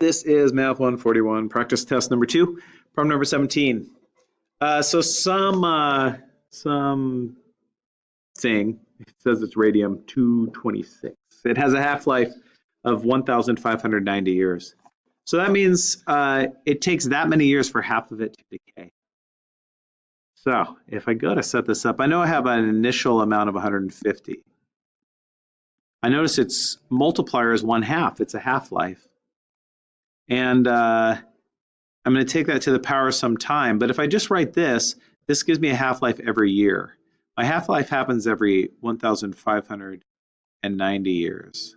This is Math 141, practice test number two, problem number 17. Uh, so some, uh, some thing, it says it's radium 226. It has a half-life of 1,590 years. So that means uh, it takes that many years for half of it to decay. So if I go to set this up, I know I have an initial amount of 150. I notice its multiplier is one half, it's a half-life. And uh, I'm going to take that to the power of some time. But if I just write this, this gives me a half-life every year. My half-life happens every 1,590 years.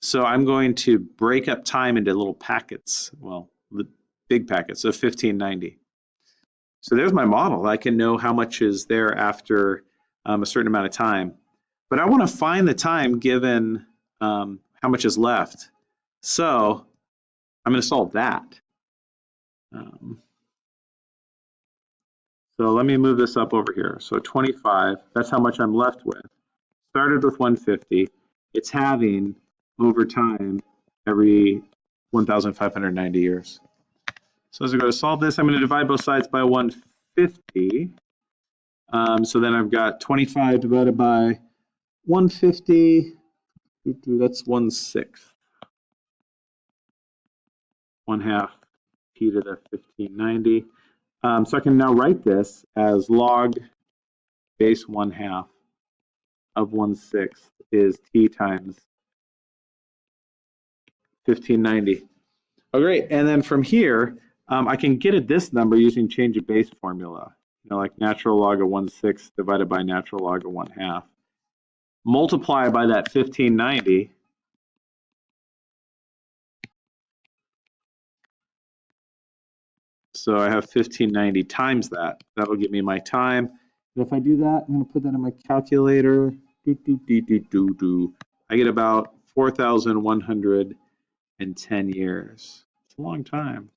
So I'm going to break up time into little packets, well, big packets of 1590. So there's my model. I can know how much is there after um, a certain amount of time. But I want to find the time given um, how much is left. So I'm going to solve that. Um, so let me move this up over here. So 25, that's how much I'm left with. Started with 150. It's having over time every 1,590 years. So as we go to solve this, I'm going to divide both sides by 150. Um, so then I've got 25 divided by 150. That's 1 sixth one half t to the 1590. Um, so I can now write this as log base one half of one sixth is t times 1590. Oh, great. And then from here, um, I can get at this number using change of base formula, you know, like natural log of one sixth divided by natural log of one half. Multiply by that 1590, So I have 1590 times that. That'll give me my time. And if I do that, I'm going to put that in my calculator. Do, do, do, do, do, do. I get about 4,110 years. It's a long time.